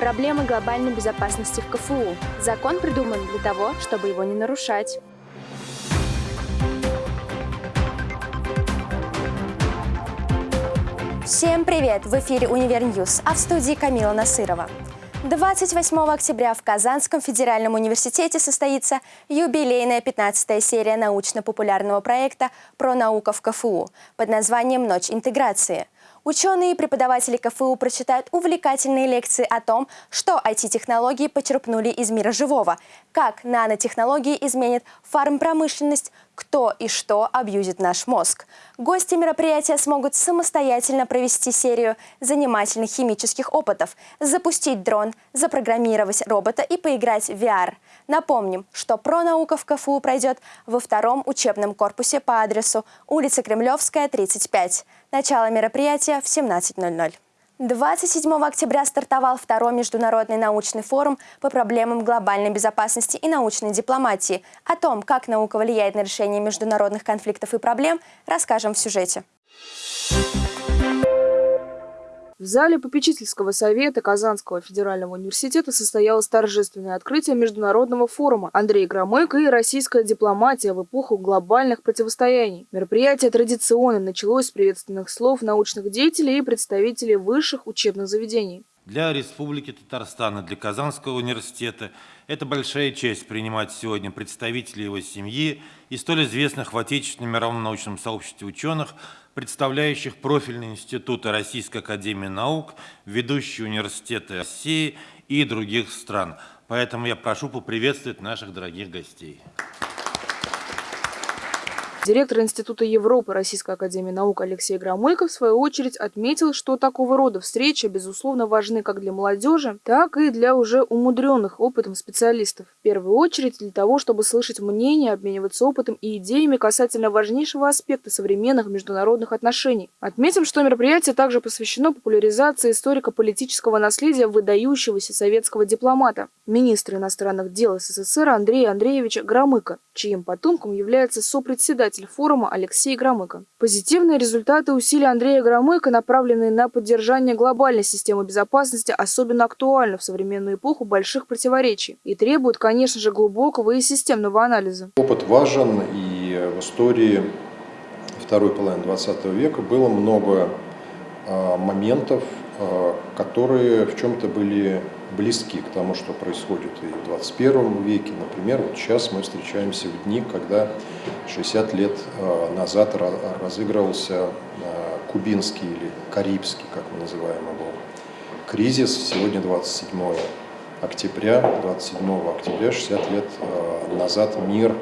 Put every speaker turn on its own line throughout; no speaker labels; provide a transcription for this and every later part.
Проблемы глобальной безопасности в КФУ. Закон придуман для того, чтобы его не нарушать.
Всем привет! В эфире «Универ -Ньюз», а в студии Камила Насырова. 28 октября в Казанском федеральном университете состоится юбилейная 15 серия научно-популярного проекта про науку в КФУ под названием «Ночь интеграции». Ученые и преподаватели КФУ прочитают увлекательные лекции о том, что IT-технологии почерпнули из мира живого, как нанотехнологии изменят фармпромышленность, кто и что абьюзит наш мозг. Гости мероприятия смогут самостоятельно провести серию занимательных химических опытов, запустить дрон, запрограммировать робота и поиграть в VR. Напомним, что пронаука в КФУ пройдет во втором учебном корпусе по адресу улица Кремлевская, 35. Начало мероприятия в 17.00. 27 октября стартовал второй международный научный форум по проблемам глобальной безопасности и научной дипломатии. О том, как наука влияет на решение международных конфликтов и проблем, расскажем в сюжете.
В зале попечительского совета Казанского федерального университета состоялось торжественное открытие международного форума «Андрей Громыко и российская дипломатия в эпоху глобальных противостояний». Мероприятие традиционно началось с приветственных слов научных деятелей и представителей высших учебных заведений.
Для Республики Татарстан и для Казанского университета это большая честь принимать сегодня представителей его семьи и столь известных в отечественном мировом научном сообществе ученых, представляющих профильные институты Российской Академии Наук, ведущие университеты России и других стран. Поэтому я прошу поприветствовать наших дорогих гостей.
Директор Института Европы Российской Академии Наук Алексей Громыко в свою очередь отметил, что такого рода встречи, безусловно, важны как для молодежи, так и для уже умудренных опытом специалистов. В первую очередь для того, чтобы слышать мнения, обмениваться опытом и идеями касательно важнейшего аспекта современных международных отношений. Отметим, что мероприятие также посвящено популяризации историко-политического наследия выдающегося советского дипломата, министра иностранных дел СССР Андрея Андреевича Громыка, чьим потомком является сопредседатель председатель форума Алексей Громыко. Позитивные результаты усилий Андрея Громыко, направленные на поддержание глобальной системы безопасности, особенно актуальны в современную эпоху больших противоречий и требуют, конечно же, глубокого и системного анализа.
Опыт важен, и в истории второй половины 20 века было много а, моментов, а, которые в чем-то были близки к тому, что происходит и в 21 веке. Например, вот сейчас мы встречаемся в дни, когда 60 лет а, назад разыгрывался кубинский или карибский, как мы называем его, кризис. Сегодня 27 октября, 27 октября, 60 лет назад мир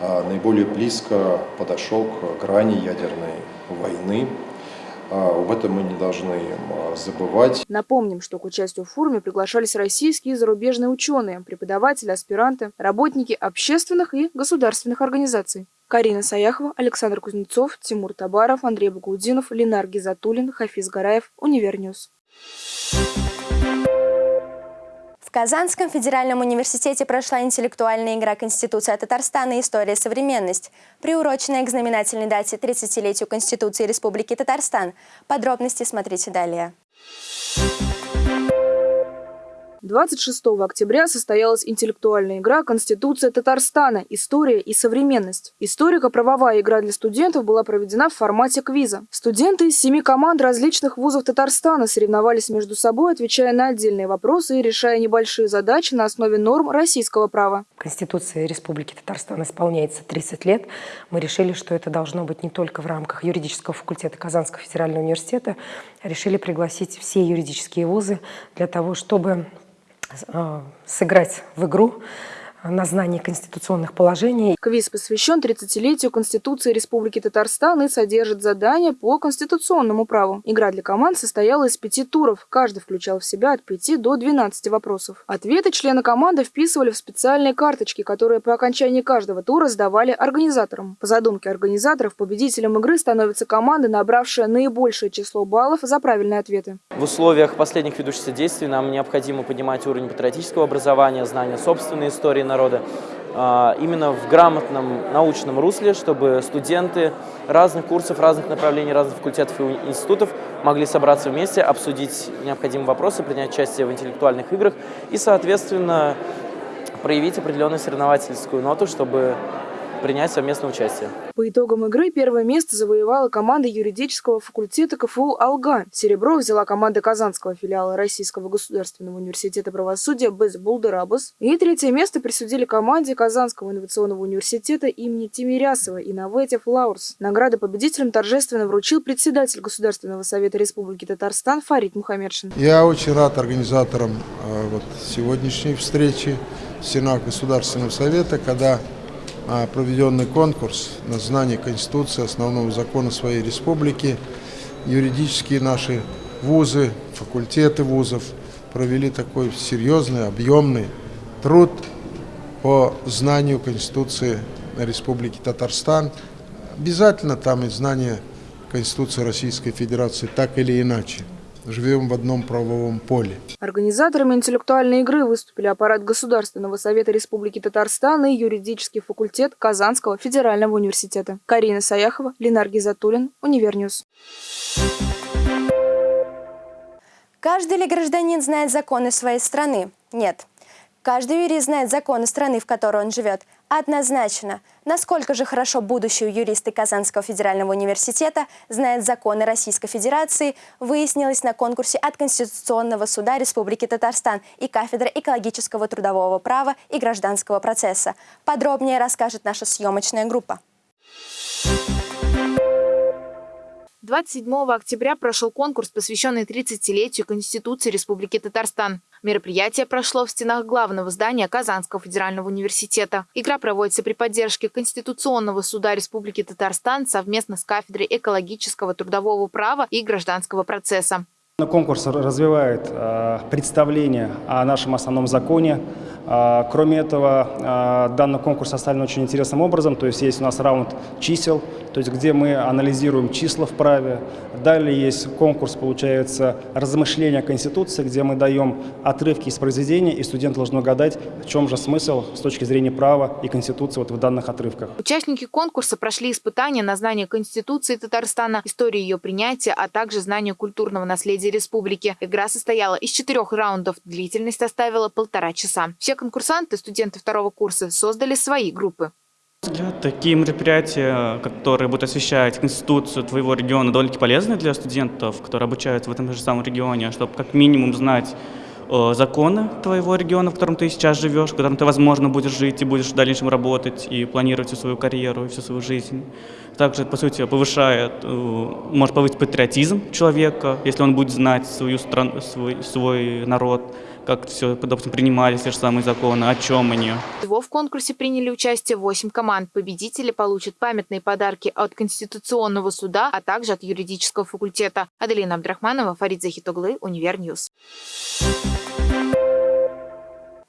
наиболее близко подошел к грани ядерной войны. А, об этом мы не должны а, забывать.
Напомним, что к участию в форуме приглашались российские и зарубежные ученые, преподаватели, аспиранты, работники общественных и государственных организаций. Карина Саяхова, Александр Кузнецов, Тимур Табаров, Андрей Багаудинов, Ленар Гизатуллин, Хафиз Гараев, UniverNews.
Казанском федеральном университете прошла интеллектуальная игра Конституция Татарстана «История современность», приуроченная к знаменательной дате 30-летию Конституции Республики Татарстан. Подробности смотрите далее.
26 октября состоялась интеллектуальная игра «Конституция Татарстана. История и современность». Историко-правовая игра для студентов была проведена в формате квиза. Студенты из семи команд различных вузов Татарстана соревновались между собой, отвечая на отдельные вопросы и решая небольшие задачи на основе норм российского права.
Конституция Республики Татарстан исполняется 30 лет. Мы решили, что это должно быть не только в рамках юридического факультета Казанского федерального университета, решили пригласить все юридические вузы для того, чтобы сыграть в игру на знание конституционных положений.
Квиз посвящен 30-летию Конституции Республики Татарстан и содержит задания по конституционному праву. Игра для команд состояла из пяти туров. Каждый включал в себя от 5 до 12 вопросов. Ответы члены команды вписывали в специальные карточки, которые по окончании каждого тура сдавали организаторам. По задумке организаторов, победителем игры становится команда, набравшая наибольшее число баллов за правильные ответы.
В условиях последних ведущихся действий нам необходимо поднимать уровень патриотического образования, знания собственной истории народа, именно в грамотном научном русле, чтобы студенты разных курсов, разных направлений, разных факультетов и институтов могли собраться вместе, обсудить необходимые вопросы, принять участие в интеллектуальных играх и, соответственно, проявить определенную соревновательскую ноту, чтобы принять совместное участие.
По итогам игры первое место завоевала команда юридического факультета КФУ «Алга». Серебро взяла команда Казанского филиала Российского государственного университета правосудия «Без Булдерабас». И третье место присудили команде Казанского инновационного университета имени Тимирясова «Innovative Лаурс». Награды победителям торжественно вручил председатель Государственного совета Республики Татарстан Фарид Мухаммедшин.
Я очень рад организаторам э, вот, сегодняшней встречи в Сенат Государственного совета, когда проведенный конкурс на знание Конституции, основного закона своей республики. Юридические наши вузы, факультеты вузов провели такой серьезный, объемный труд по знанию Конституции Республики Татарстан. Обязательно там и знание Конституции Российской Федерации, так или иначе живем в одном правовом поле.
Организаторами интеллектуальной игры выступили аппарат Государственного совета Республики Татарстан и юридический факультет Казанского федерального университета. Карина Саяхова, Ленар Гизатуллин, Универ News.
Каждый ли гражданин знает законы своей страны? Нет. Каждый юрист знает законы страны, в которой он живет. Однозначно. Насколько же хорошо будущие юристы Казанского федерального университета знают законы Российской Федерации, выяснилось на конкурсе от Конституционного суда Республики Татарстан и кафедры экологического трудового права и гражданского процесса. Подробнее расскажет наша съемочная группа.
27 октября прошел конкурс, посвященный 30-летию Конституции Республики Татарстан. Мероприятие прошло в стенах главного здания Казанского федерального университета. Игра проводится при поддержке Конституционного суда Республики Татарстан совместно с кафедрой экологического трудового права и гражданского процесса.
Конкурс развивает э, представление о нашем основном законе. Э, кроме этого, э, данный конкурс составлен очень интересным образом. То есть есть у нас раунд чисел, то есть где мы анализируем числа в праве. Далее есть конкурс, получается, размышления Конституции, где мы даем отрывки из произведения, и студент должен угадать, в чем же смысл с точки зрения права и Конституции вот в данных отрывках.
Участники конкурса прошли испытания на знание Конституции Татарстана, истории ее принятия, а также знание культурного наследия республики. Игра состояла из четырех раундов, длительность составила полтора часа. Все конкурсанты, студенты второго курса, создали свои группы.
Такие мероприятия, которые будут освещать Конституцию твоего региона, довольно полезны для студентов, которые обучаются в этом же самом регионе, чтобы как минимум знать э, законы твоего региона, в котором ты сейчас живешь, в котором ты, возможно, будешь жить и будешь в дальнейшем работать и планировать всю свою карьеру и всю свою жизнь. Также, по сути, повышает, э, может повысить патриотизм человека, если он будет знать свою страну, свой, свой народ, как все, допустим, принимались те же самые законы, о чем они.
Всего в конкурсе приняли участие 8 команд. Победители получат памятные подарки от Конституционного суда, а также от юридического факультета. Аделина Абдрахманова, Фарид Захитоглы, Универ News.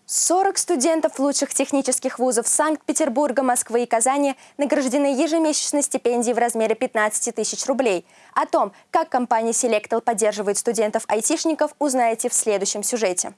40 студентов лучших технических вузов Санкт-Петербурга, Москвы и Казани награждены ежемесячной стипендией в размере 15 тысяч рублей. О том, как компания Selectel поддерживает студентов-айтишников, узнаете в следующем сюжете.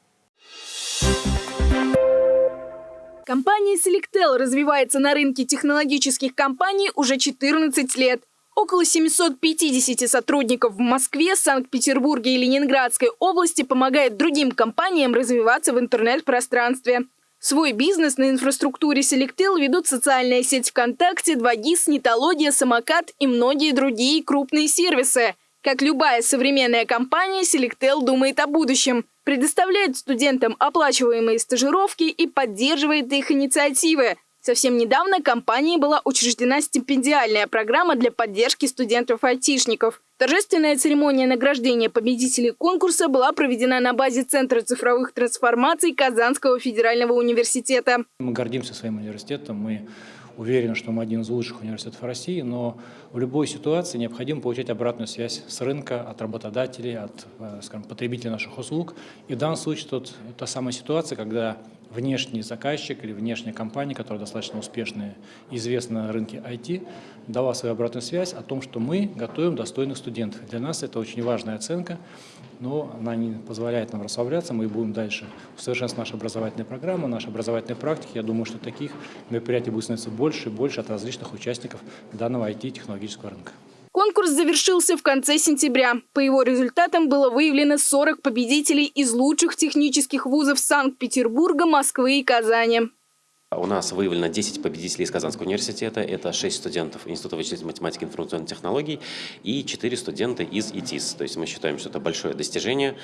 Компания Selectel развивается на рынке технологических компаний уже 14 лет. Около 750 сотрудников в Москве, Санкт-Петербурге и Ленинградской области помогает другим компаниям развиваться в интернет-пространстве. Свой бизнес на инфраструктуре Selectel ведут социальная сеть ВКонтакте, 2GIS, Нетология, Самокат и многие другие крупные сервисы. Как любая современная компания, Selectel думает о будущем, предоставляет студентам оплачиваемые стажировки и поддерживает их инициативы, Совсем недавно компанией была учреждена стипендиальная программа для поддержки студентов-айтишников. Торжественная церемония награждения победителей конкурса была проведена на базе Центра цифровых трансформаций Казанского федерального университета.
Мы гордимся своим университетом, мы уверены, что мы один из лучших университетов России, но в любой ситуации необходимо получать обратную связь с рынка, от работодателей, от э, скажем, потребителей наших услуг. И в данном случае тут та самая ситуация, когда внешний заказчик или внешняя компания, которая достаточно успешная и известна на рынке IT, дала свою обратную связь о том, что мы готовим достойных студентов. Для нас это очень важная оценка, но она не позволяет нам расслабляться, мы будем дальше усовершенствовать нашу образовательную программу, наши образовательные практики. Я думаю, что таких мероприятий будет становиться больше и больше от различных участников данного IT-технологического рынка.
Конкурс завершился в конце сентября. По его результатам было выявлено 40 победителей из лучших технических вузов Санкт-Петербурга, Москвы и Казани.
У нас выявлено 10 победителей из Казанского университета. Это 6 студентов Института вычислительной математики и информационных технологий и 4 студента из ИТИС. То есть мы считаем, что это большое достижение.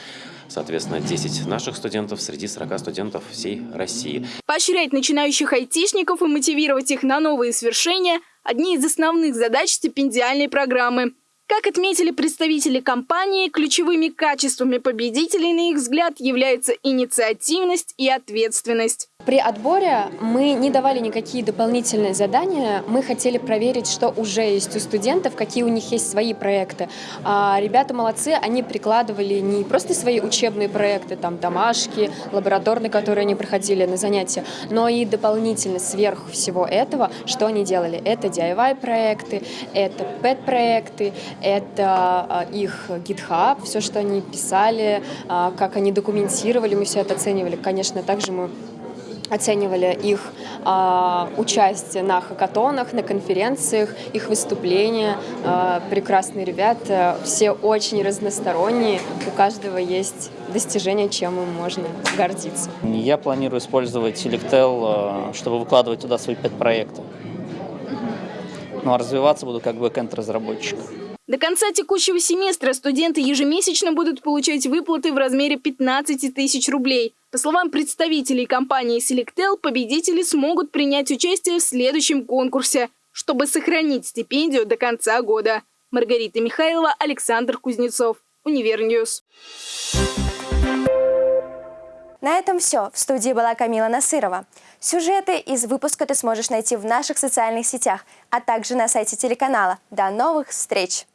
Соответственно, 10 наших студентов среди 40 студентов всей России.
Поощрять начинающих айтишников и мотивировать их на новые свершения – одни из основных задач стипендиальной программы. Как отметили представители компании, ключевыми качествами победителей, на их взгляд, являются инициативность и ответственность.
При отборе мы не давали никакие дополнительные задания, мы хотели проверить, что уже есть у студентов, какие у них есть свои проекты. А ребята молодцы, они прикладывали не просто свои учебные проекты, там домашки, лабораторные, которые они проходили на занятия, но и дополнительно сверх всего этого, что они делали. Это DIY-проекты, это PET-проекты, это а, их GitHub, все, что они писали, а, как они документировали, мы все это оценивали. Конечно, также мы оценивали их э, участие на хакатонах, на конференциях, их выступления. Э, прекрасные ребята, все очень разносторонние, у каждого есть достижение, чем им можно гордиться.
Я планирую использовать Selectel, чтобы выкладывать туда свои пять проектов. Ну а развиваться буду как бэкэнд-разработчик.
До конца текущего семестра студенты ежемесячно будут получать выплаты в размере 15 тысяч рублей. По словам представителей компании Selectel, победители смогут принять участие в следующем конкурсе, чтобы сохранить стипендию до конца года. Маргарита Михайлова, Александр Кузнецов, Универ News.
На этом все. В студии была Камила Насырова. Сюжеты из выпуска ты сможешь найти в наших социальных сетях, а также на сайте телеканала. До новых встреч!